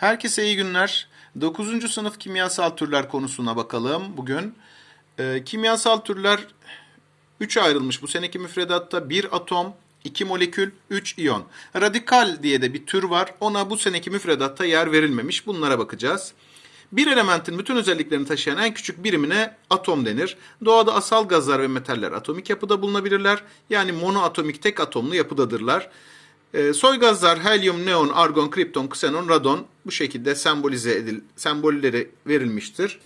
Herkese iyi günler. 9. sınıf kimyasal türler konusuna bakalım bugün. Ee, kimyasal türler 3'e ayrılmış bu seneki müfredatta. 1 atom, 2 molekül, 3 iyon. Radikal diye de bir tür var. Ona bu seneki müfredatta yer verilmemiş. Bunlara bakacağız. Bir elementin bütün özelliklerini taşıyan en küçük birimine atom denir. Doğada asal gazlar ve metaller atomik yapıda bulunabilirler. Yani monoatomik tek atomlu yapıdadırlar. E, soy gazlar helyum, neon, argon, kripton, ksenon, radon bu şekilde sembolize edil, sembolleri verilmiştir.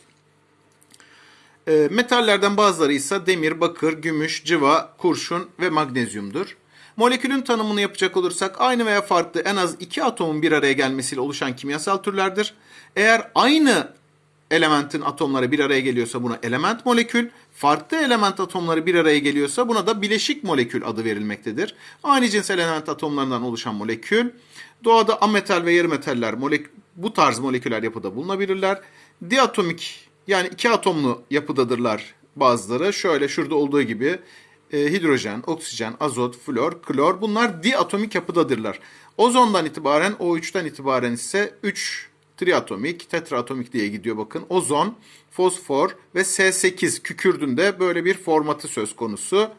E, metallerden bazıları ise demir, bakır, gümüş, cıva, kurşun ve magnezyumdur. Molekülün tanımını yapacak olursak aynı veya farklı en az iki atomun bir araya gelmesiyle oluşan kimyasal türlerdir. Eğer aynı elementin atomları bir araya geliyorsa buna element molekül, farklı element atomları bir araya geliyorsa buna da bileşik molekül adı verilmektedir. Aynı cins element atomlarından oluşan molekül, doğada ametal ve yarı metaller molek bu tarz moleküler yapıda bulunabilirler. Diatomik yani iki atomlu yapıdadırlar bazıları. Şöyle şurada olduğu gibi e, hidrojen, oksijen, azot, flor, klor bunlar diatomik yapıdadırlar. Ozondan itibaren O3'ten itibaren ise 3 triatomik, tetraatomik diye gidiyor bakın. Ozon, fosfor ve S8 kükürdünde böyle bir formatı söz konusu.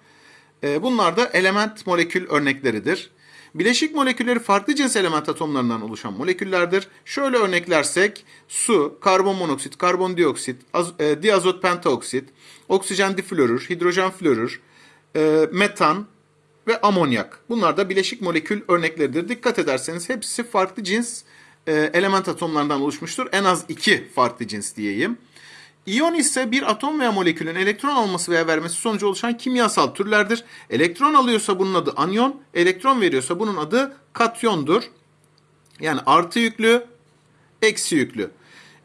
E, bunlar da element molekül örnekleridir. Bileşik molekülleri farklı cins element atomlarından oluşan moleküllerdir. Şöyle örneklersek su, karbon monoksit, karbondioksit, az, e, diazot pentaoksit, oksijen diflorür, hidrojen florür, e, metan ve amonyak. Bunlar da bileşik molekül örnekleridir. Dikkat ederseniz hepsi farklı cins e, element atomlarından oluşmuştur. En az iki farklı cins diyeyim. İyon ise bir atom veya molekülün elektron alması veya vermesi sonucu oluşan kimyasal türlerdir. Elektron alıyorsa bunun adı anyon, elektron veriyorsa bunun adı katyondur. Yani artı yüklü, eksi yüklü.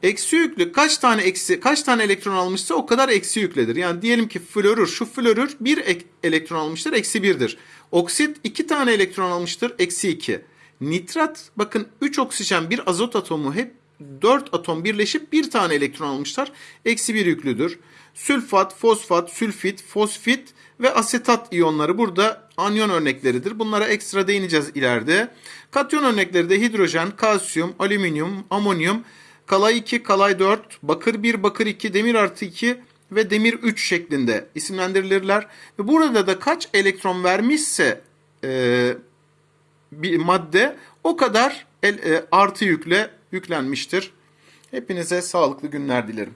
Eksi yüklü kaç tane eksi kaç tane elektron almışsa o kadar eksi yükledir. Yani diyelim ki florür şu florür bir ek, elektron almıştır eksi birdir. Oksit iki tane elektron almıştır eksi iki. Nitrat bakın 3 oksijen bir azot atomu hep 4 atom birleşip bir tane elektron almışlar. Eksi bir yüklüdür. Sülfat, fosfat, sülfit, fosfit ve asetat iyonları burada anyon örnekleridir. Bunlara ekstra değineceğiz ileride. Katyon örnekleri de hidrojen, kalsiyum, alüminyum, amonyum, kalay 2, kalay 4, bakır 1, bakır 2, demir artı 2 ve demir 3 şeklinde isimlendirilirler. Ve burada da kaç elektron vermişse e, bir madde o kadar el, e, artı yükle yüklenmiştir. Hepinize sağlıklı günler dilerim.